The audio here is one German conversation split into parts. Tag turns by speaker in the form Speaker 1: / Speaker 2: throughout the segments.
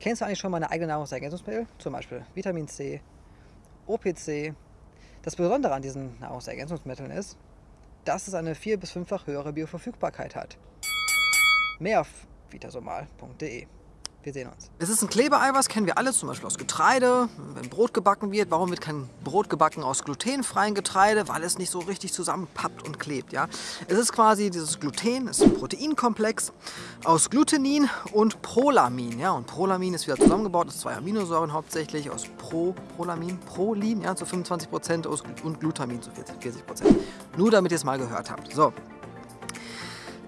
Speaker 1: Kennst du eigentlich schon meine eigenen Nahrungsergänzungsmittel? Zum Beispiel Vitamin C, OPC. Das Besondere an diesen Nahrungsergänzungsmitteln ist, dass es eine vier- bis fünffach höhere Bioverfügbarkeit hat. Mehr auf vitasomal.de. Wir sehen uns.
Speaker 2: Es ist ein Klebeeiweiß, kennen wir alle, zum Beispiel aus Getreide, wenn Brot gebacken wird. Warum wird kein Brot gebacken aus glutenfreiem Getreide? Weil es nicht so richtig zusammenpappt und klebt. Ja? Es ist quasi dieses Gluten, es ist ein Proteinkomplex aus Glutenin und Prolamin. Ja? Und Prolamin ist wieder zusammengebaut aus zwei Aminosäuren hauptsächlich, aus Pro, Prolamin, Prolin ja, zu 25% und Glutamin zu 40%. Nur damit ihr es mal gehört habt. So,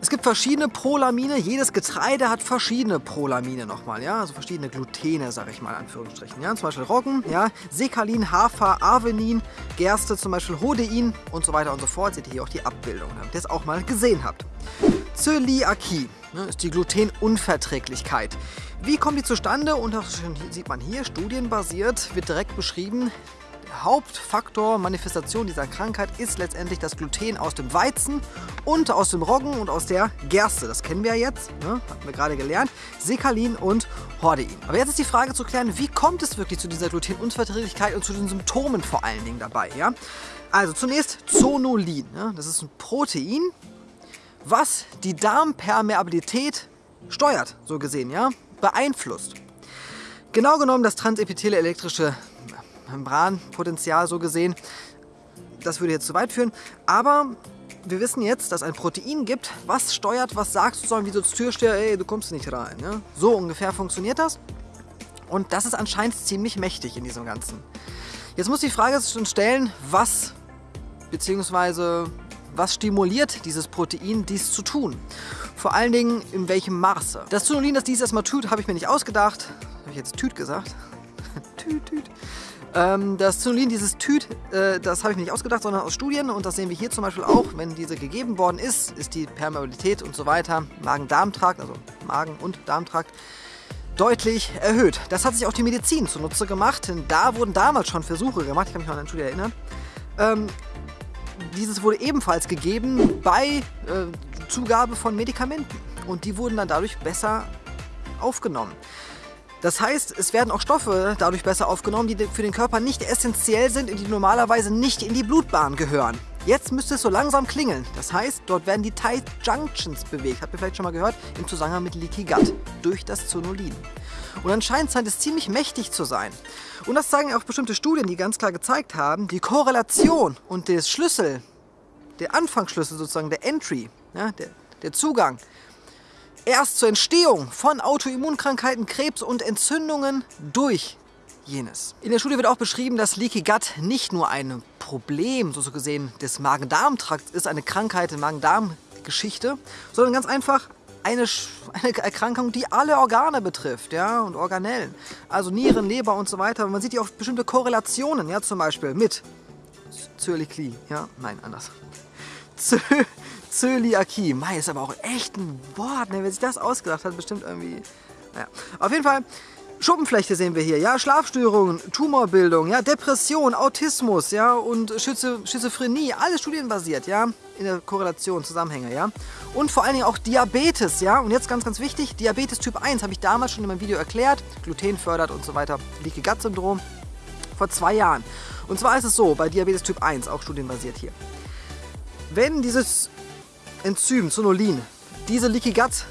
Speaker 2: es gibt verschiedene Prolamine, jedes Getreide hat verschiedene Prolamine nochmal, ja, also verschiedene Glutene, sage ich mal, in Anführungsstrichen, ja, zum Beispiel Roggen, ja, Sekalin, Hafer, Avenin, Gerste, zum Beispiel Hodein und so weiter und so fort, seht ihr hier auch die Abbildung, damit ihr es auch mal gesehen habt. Zöliakie ne, ist die Glutenunverträglichkeit. Wie kommt die zustande? Und das sieht man hier, studienbasiert, wird direkt beschrieben, Hauptfaktor Manifestation dieser Krankheit ist letztendlich das Gluten aus dem Weizen und aus dem Roggen und aus der Gerste. Das kennen wir ja jetzt, ne? hatten wir gerade gelernt. Sekalin und Hordein. Aber jetzt ist die Frage zu klären, wie kommt es wirklich zu dieser Glutenunverträglichkeit und zu den Symptomen vor allen Dingen dabei? Ja? Also zunächst Zonulin. Ja? Das ist ein Protein, was die Darmpermeabilität steuert, so gesehen, ja, beeinflusst. Genau genommen das transepithele elektrische Membranpotenzial so gesehen. Das würde jetzt zu weit führen. Aber wir wissen jetzt, dass ein Protein gibt, was steuert, was sagt sozusagen wie so zur Türsteher, ey, du kommst nicht rein. Ja? So ungefähr funktioniert das. Und das ist anscheinend ziemlich mächtig in diesem Ganzen. Jetzt muss die Frage schon stellen, was bzw. was stimuliert dieses Protein, dies zu tun? Vor allen Dingen in welchem Maße. Das Zonulin, das dies erstmal tut, habe ich mir nicht ausgedacht. Habe ich jetzt Tüt gesagt? tüt, tüt. Ähm, das Zonulin, dieses Tüt, äh, das habe ich mir nicht ausgedacht, sondern aus Studien und das sehen wir hier zum Beispiel auch, wenn diese gegeben worden ist, ist die Permeabilität und so weiter, Magen-Darm-Trakt, also Magen- und Darmtrakt, deutlich erhöht. Das hat sich auch die Medizin zunutze gemacht, denn da wurden damals schon Versuche gemacht, ich kann mich noch an eine Studie erinnern. Ähm, dieses wurde ebenfalls gegeben bei äh, Zugabe von Medikamenten und die wurden dann dadurch besser aufgenommen. Das heißt, es werden auch Stoffe dadurch besser aufgenommen, die für den Körper nicht essentiell sind und die normalerweise nicht in die Blutbahn gehören. Jetzt müsste es so langsam klingeln. Das heißt, dort werden die Tight Junctions bewegt. Habt ihr vielleicht schon mal gehört? Im Zusammenhang mit Leaky Gut. Durch das Zonulin. Und anscheinend scheint es ziemlich mächtig zu sein. Und das zeigen auch bestimmte Studien, die ganz klar gezeigt haben, die Korrelation und der Schlüssel, der Anfangsschlüssel sozusagen, der Entry, ja, der, der Zugang erst zur Entstehung von Autoimmunkrankheiten, Krebs und Entzündungen durch jenes. In der Studie wird auch beschrieben, dass Leaky Gut nicht nur ein Problem, so gesehen, des Magen-Darm-Trakts ist, eine Krankheit, eine Magen-Darm-Geschichte, sondern ganz einfach eine, eine, Erkrankung, die alle Organe betrifft, ja, und Organellen. Also Nieren, Leber und so weiter. Man sieht ja auch bestimmte Korrelationen, ja, zum Beispiel mit Zöliakie, ja, nein, anders. Zö Zöliakie. Mei, ist aber auch echt ein Wort, ne? Wer sich das ausgedacht hat, bestimmt irgendwie... Naja. Auf jeden Fall, Schuppenflechte sehen wir hier, ja, Schlafstörungen, Tumorbildung, ja, Depression, Autismus, ja, und Schizo Schizophrenie, alles studienbasiert, ja, in der Korrelation, Zusammenhänge, ja. Und vor allen Dingen auch Diabetes, ja, und jetzt ganz, ganz wichtig, Diabetes Typ 1, habe ich damals schon in meinem Video erklärt, Gluten fördert und so weiter, Leaky Gut Syndrom, vor zwei Jahren. Und zwar ist es so, bei Diabetes Typ 1, auch studienbasiert hier, wenn dieses Enzym Zonulin diese Leaky Gut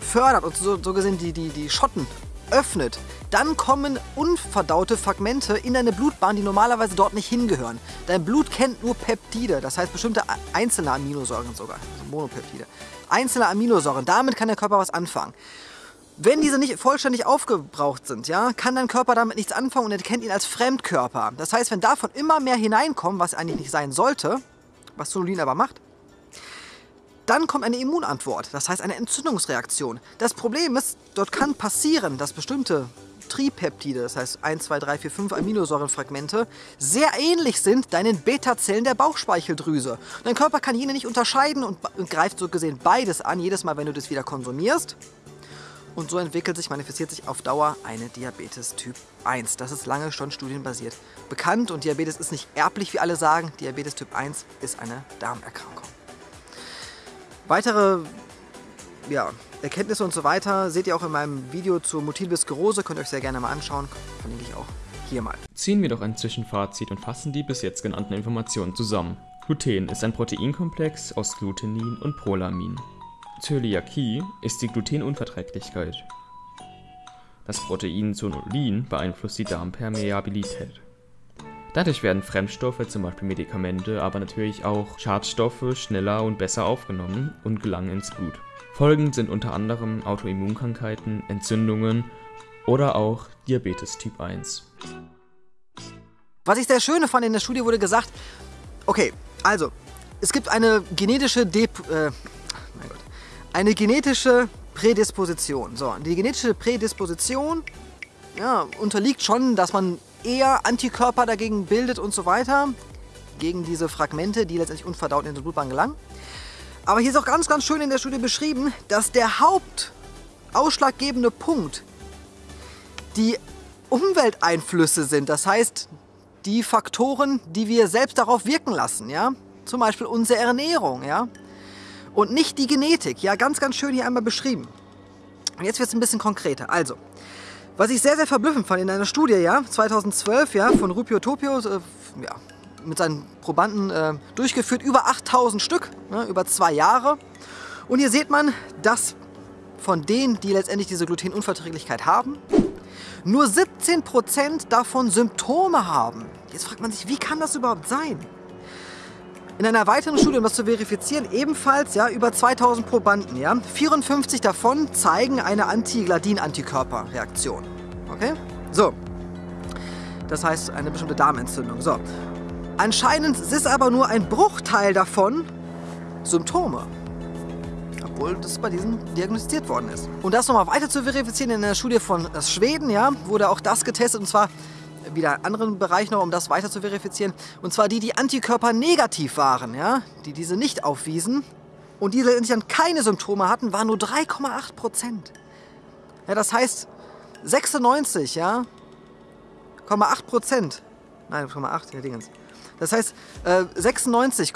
Speaker 2: fördert und so, so gesehen die, die, die Schotten öffnet, dann kommen unverdaute Fragmente in deine Blutbahn, die normalerweise dort nicht hingehören. Dein Blut kennt nur Peptide, das heißt bestimmte einzelne Aminosäuren sogar, also Monopeptide. Einzelne Aminosäuren, damit kann der Körper was anfangen. Wenn diese nicht vollständig aufgebraucht sind, ja, kann dein Körper damit nichts anfangen und erkennt ihn als Fremdkörper. Das heißt, wenn davon immer mehr hineinkommen, was eigentlich nicht sein sollte, was Zonulin aber macht, dann kommt eine Immunantwort, das heißt eine Entzündungsreaktion. Das Problem ist, dort kann passieren, dass bestimmte Tripeptide, das heißt 1, 2, 3, 4, 5 Aminosäurenfragmente, sehr ähnlich sind deinen Beta-Zellen der Bauchspeicheldrüse. Dein Körper kann jene nicht unterscheiden und, und greift so gesehen beides an, jedes Mal, wenn du das wieder konsumierst. Und so entwickelt sich, manifestiert sich auf Dauer eine Diabetes Typ 1. Das ist lange schon studienbasiert bekannt und Diabetes ist nicht erblich, wie alle sagen. Diabetes Typ 1 ist eine Darmerkrankung. Weitere ja, Erkenntnisse und so weiter seht ihr auch in meinem Video zur Multiple Sklerose, könnt ihr euch sehr gerne mal anschauen, verlinke ich auch hier mal.
Speaker 3: Ziehen wir doch ein Zwischenfazit und fassen die bis jetzt genannten Informationen zusammen. Gluten ist ein Proteinkomplex aus Glutenin und Prolamin. Zöliakie ist die Glutenunverträglichkeit. Das Protein Zonulin beeinflusst die Darmpermeabilität. Dadurch werden Fremdstoffe, zum Beispiel Medikamente, aber natürlich auch Schadstoffe schneller und besser aufgenommen und gelangen ins Blut. Folgen sind unter anderem Autoimmunkrankheiten, Entzündungen oder auch Diabetes Typ 1.
Speaker 2: Was ich sehr schön fand, in der Studie wurde gesagt, okay, also, es gibt eine genetische Dep äh, mein Gott, eine genetische Prädisposition. So, die genetische Prädisposition ja, unterliegt schon, dass man eher Antikörper dagegen bildet und so weiter, gegen diese Fragmente, die letztendlich unverdaut in die Blutbahn gelangen. Aber hier ist auch ganz, ganz schön in der Studie beschrieben, dass der hauptausschlaggebende Punkt die Umwelteinflüsse sind. Das heißt, die Faktoren, die wir selbst darauf wirken lassen, ja. Zum Beispiel unsere Ernährung, ja. Und nicht die Genetik, ja. Ganz, ganz schön hier einmal beschrieben. Und jetzt wird es ein bisschen konkreter. Also, was ich sehr, sehr verblüffend fand in einer Studie, ja, 2012, ja, von Rupio Topio, äh, ja, mit seinen Probanden äh, durchgeführt, über 8000 Stück, ne, über zwei Jahre. Und hier sieht man, dass von denen, die letztendlich diese Glutenunverträglichkeit haben, nur 17% davon Symptome haben. Jetzt fragt man sich, wie kann das überhaupt sein? In einer weiteren Studie, um das zu verifizieren, ebenfalls ja, über 2000 Probanden. Ja, 54 davon zeigen eine Antigladin-Antikörperreaktion. Okay? So. Das heißt eine bestimmte Darmentzündung. So. Anscheinend ist aber nur ein Bruchteil davon Symptome obwohl das bei diesen diagnostiziert worden ist. Und das nochmal weiter zu verifizieren, in einer Studie von Schweden ja, wurde auch das getestet und zwar wieder einen anderen Bereich noch, um das weiter zu verifizieren. Und zwar die, die Antikörper negativ waren, ja, die diese nicht aufwiesen und die letztendlich dann keine Symptome hatten, waren nur 3,8 Prozent. Ja, das heißt 96, ja, 8 Prozent. Nein, 8, ja, Dingens. Das heißt äh, 96,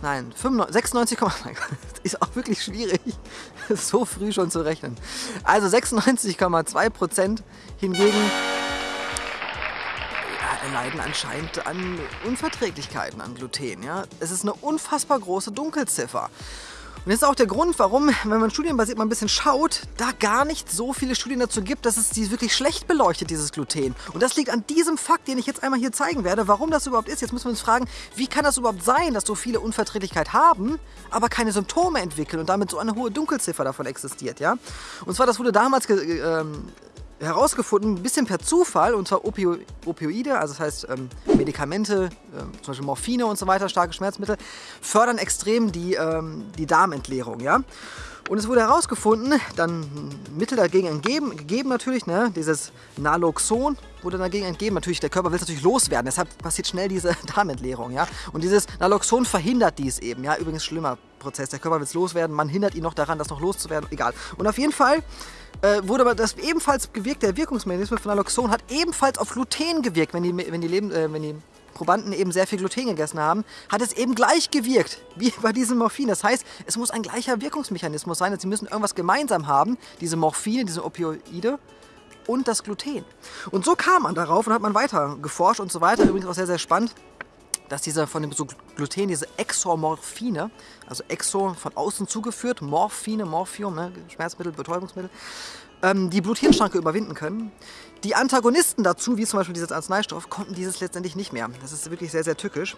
Speaker 2: Nein, 96, ist auch wirklich schwierig, so früh schon zu rechnen. Also 96,2 Prozent hingegen leiden anscheinend an Unverträglichkeiten an Gluten. Ja? Es ist eine unfassbar große Dunkelziffer. Und das ist auch der Grund, warum, wenn man studienbasiert mal ein bisschen schaut, da gar nicht so viele Studien dazu gibt, dass es die wirklich schlecht beleuchtet, dieses Gluten. Und das liegt an diesem Fakt, den ich jetzt einmal hier zeigen werde, warum das überhaupt ist. Jetzt müssen wir uns fragen, wie kann das überhaupt sein, dass so viele Unverträglichkeit haben, aber keine Symptome entwickeln und damit so eine hohe Dunkelziffer davon existiert, ja? Und zwar, das wurde damals ähm, herausgefunden, ein bisschen per Zufall, und zwar Opio Opioide, also das heißt ähm, Medikamente, äh, zum Beispiel Morphine und so weiter, starke Schmerzmittel, fördern extrem die, ähm, die Darmentleerung. Ja? Und es wurde herausgefunden, dann Mittel dagegen entgeben, gegeben natürlich, ne? dieses Naloxon wurde dagegen entgeben. Natürlich, der Körper will es natürlich loswerden, deshalb passiert schnell diese Darmentleerung. Ja? Und dieses Naloxon verhindert dies eben. Ja? Übrigens schlimmer Prozess, der Körper will es loswerden, man hindert ihn noch daran, das noch loszuwerden, egal. Und auf jeden Fall äh, wurde aber das ebenfalls gewirkt, der Wirkungsmechanismus von Naloxon hat ebenfalls auf Gluten gewirkt, wenn die, wenn die, Leben, äh, wenn die Probanden eben sehr viel Gluten gegessen haben, hat es eben gleich gewirkt, wie bei diesem Morphin. Das heißt, es muss ein gleicher Wirkungsmechanismus sein, sie müssen irgendwas gemeinsam haben, diese Morphine, diese Opioide und das Gluten. Und so kam man darauf und hat man weiter geforscht und so weiter. Übrigens auch sehr, sehr spannend dass diese von dem so Gluten, diese Exomorphine, also Exo von außen zugeführt, Morphine, Morphium, ne, Schmerzmittel, Betäubungsmittel, ähm, die Bluthirnschranke überwinden können. Die Antagonisten dazu, wie zum Beispiel dieses Arzneistoff, konnten dieses letztendlich nicht mehr. Das ist wirklich sehr, sehr tückisch.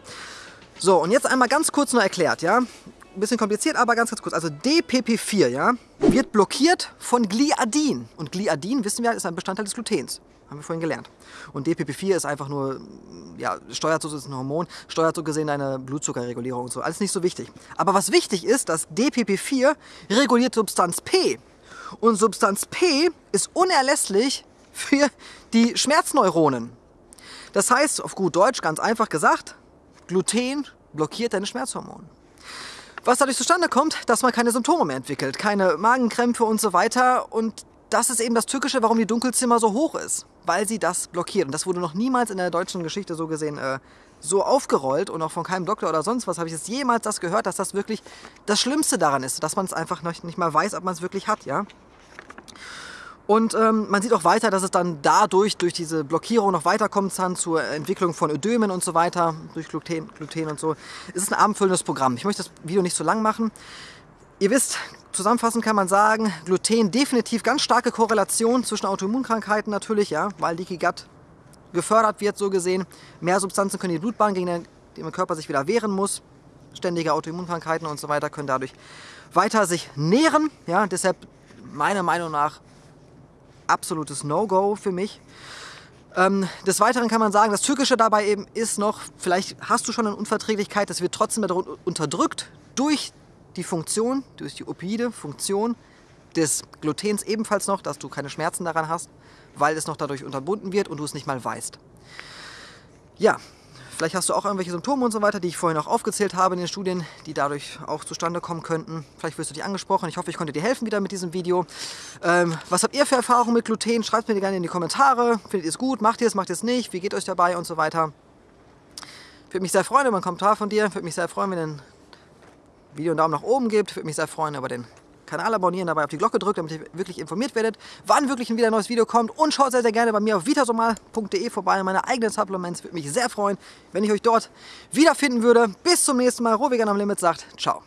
Speaker 2: So, und jetzt einmal ganz kurz nur erklärt, ja. Ein bisschen kompliziert, aber ganz, ganz kurz. Also DPP4, ja, wird blockiert von Gliadin. Und Gliadin, wissen wir, ist ein Bestandteil des Glutens. Haben wir vorhin gelernt. Und DPP4 ist einfach nur, ja, steuert so, ist ein Hormon, steuert so gesehen deine Blutzuckerregulierung und so. Alles nicht so wichtig. Aber was wichtig ist, dass DPP4 reguliert Substanz P. Und Substanz P ist unerlässlich für die Schmerzneuronen. Das heißt, auf gut Deutsch, ganz einfach gesagt, Gluten blockiert deine Schmerzhormone. Was dadurch zustande kommt, dass man keine Symptome mehr entwickelt, keine Magenkrämpfe und so weiter. Und das ist eben das Tückische, warum die Dunkelzimmer so hoch ist, weil sie das blockiert. Und das wurde noch niemals in der deutschen Geschichte so gesehen äh, so aufgerollt und auch von keinem Doktor oder sonst was habe ich jetzt jemals das gehört, dass das wirklich das Schlimmste daran ist, dass man es einfach noch nicht mal weiß, ob man es wirklich hat, ja. Und ähm, man sieht auch weiter, dass es dann dadurch, durch diese Blockierung noch weiterkommt kann zur Entwicklung von Ödemen und so weiter, durch Gluten, Gluten und so. Es ist ein abendfüllendes Programm. Ich möchte das Video nicht so lang machen. Ihr wisst, zusammenfassend kann man sagen, Gluten definitiv ganz starke Korrelation zwischen Autoimmunkrankheiten natürlich, ja, weil Leaky Gut gefördert wird, so gesehen. Mehr Substanzen können die Blutbahn, gegen den der Körper sich wieder wehren muss. Ständige Autoimmunkrankheiten und so weiter können dadurch weiter sich nähren. Ja, deshalb meiner Meinung nach absolutes No-Go für mich. Ähm, des Weiteren kann man sagen, das Türkische dabei eben ist noch, vielleicht hast du schon eine Unverträglichkeit, das wird trotzdem unterdrückt durch die Funktion, durch die opioide Funktion des Glutens ebenfalls noch, dass du keine Schmerzen daran hast, weil es noch dadurch unterbunden wird und du es nicht mal weißt. Ja, Vielleicht hast du auch irgendwelche Symptome und so weiter, die ich vorhin auch aufgezählt habe in den Studien, die dadurch auch zustande kommen könnten. Vielleicht wirst du dich angesprochen. Ich hoffe, ich konnte dir helfen wieder mit diesem Video. Ähm, was habt ihr für Erfahrungen mit Gluten? Schreibt mir gerne in die Kommentare. Findet ihr es gut? Macht ihr es? Macht ihr es nicht? Wie geht euch dabei und so weiter? Würde mich sehr freuen über einen Kommentar von dir. Würde mich sehr freuen, wenn ihr ein Video einen Daumen nach oben gibt. Würde mich sehr freuen über den Kanal abonnieren, dabei auf die Glocke drückt, damit ihr wirklich informiert werdet, wann wirklich wieder ein neues Video kommt. Und schaut sehr, sehr gerne bei mir auf vitasomal.de vorbei, meine eigenen Supplements. Würde mich sehr freuen, wenn ich euch dort wiederfinden würde. Bis zum nächsten Mal. Rovegan am Limit sagt Ciao.